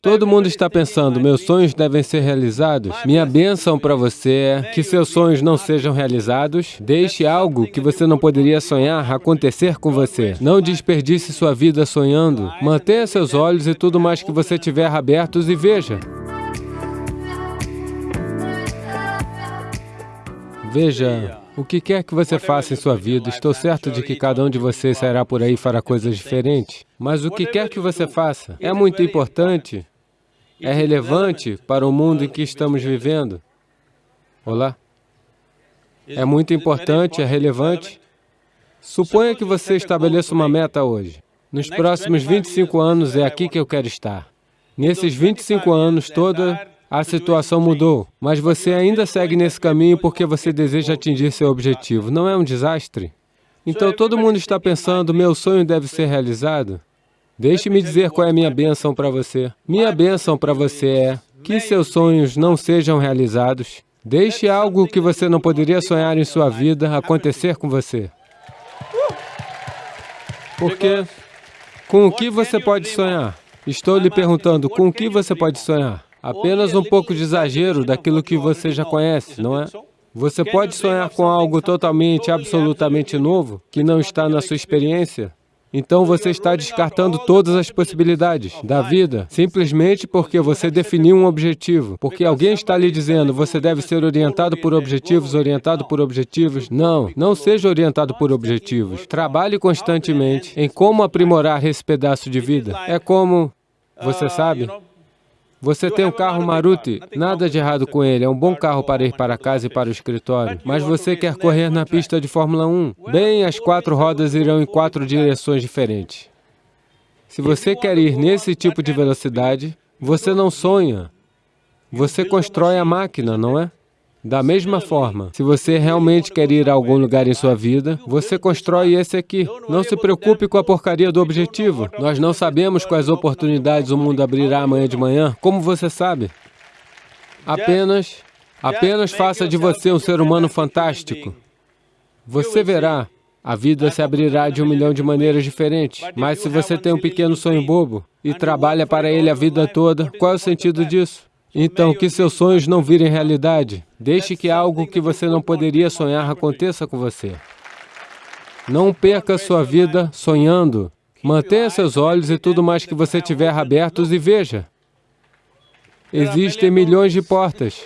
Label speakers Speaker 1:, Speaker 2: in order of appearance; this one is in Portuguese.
Speaker 1: Todo mundo está pensando, meus sonhos devem ser realizados. Minha bênção para você é que seus sonhos não sejam realizados. Deixe algo que você não poderia sonhar acontecer com você. Não desperdice sua vida sonhando. Mantenha seus olhos e tudo mais que você tiver abertos e veja. Veja, o que quer que você faça em sua vida, estou certo de que cada um de vocês sairá por aí e fará coisas diferentes. Mas o que quer que você faça é muito importante, é relevante para o mundo em que estamos vivendo. Olá? É muito importante, é relevante. Suponha que você estabeleça uma meta hoje. Nos próximos 25 anos é aqui que eu quero estar. Nesses 25 anos, toda a situação mudou, mas você ainda segue nesse caminho porque você deseja atingir seu objetivo. Não é um desastre? Então todo mundo está pensando, meu sonho deve ser realizado? Deixe-me dizer qual é a minha bênção para você. Minha bênção para você é que seus sonhos não sejam realizados. Deixe algo que você não poderia sonhar em sua vida acontecer com você. Porque com o que você pode sonhar? Estou lhe perguntando, com o que você pode sonhar? Apenas um pouco de exagero daquilo que você já conhece, não é? Você pode sonhar com algo totalmente, absolutamente novo, que não está na sua experiência, então você está descartando todas as possibilidades da vida, simplesmente porque você definiu um objetivo. Porque alguém está lhe dizendo, você deve ser orientado por objetivos, orientado por objetivos. Não, não seja orientado por objetivos. Trabalhe constantemente em como aprimorar esse pedaço de vida. É como, você sabe, você tem um carro Maruti, nada de errado com ele, é um bom carro para ir para casa e para o escritório. Mas você quer correr na pista de Fórmula 1? Bem, as quatro rodas irão em quatro direções diferentes. Se você quer ir nesse tipo de velocidade, você não sonha, você constrói a máquina, não é? Da mesma forma, se você realmente quer ir a algum lugar em sua vida, você constrói esse aqui. Não se preocupe com a porcaria do objetivo. Nós não sabemos quais oportunidades o mundo abrirá amanhã de manhã. Como você sabe? Apenas, apenas faça de você um ser humano fantástico. Você verá, a vida se abrirá de um milhão de maneiras diferentes. Mas se você tem um pequeno sonho bobo e trabalha para ele a vida toda, qual é o sentido disso? Então, que seus sonhos não virem realidade. Deixe que algo que você não poderia sonhar aconteça com você. Não perca sua vida sonhando. Mantenha seus olhos e tudo mais que você tiver abertos e veja. Existem milhões de portas.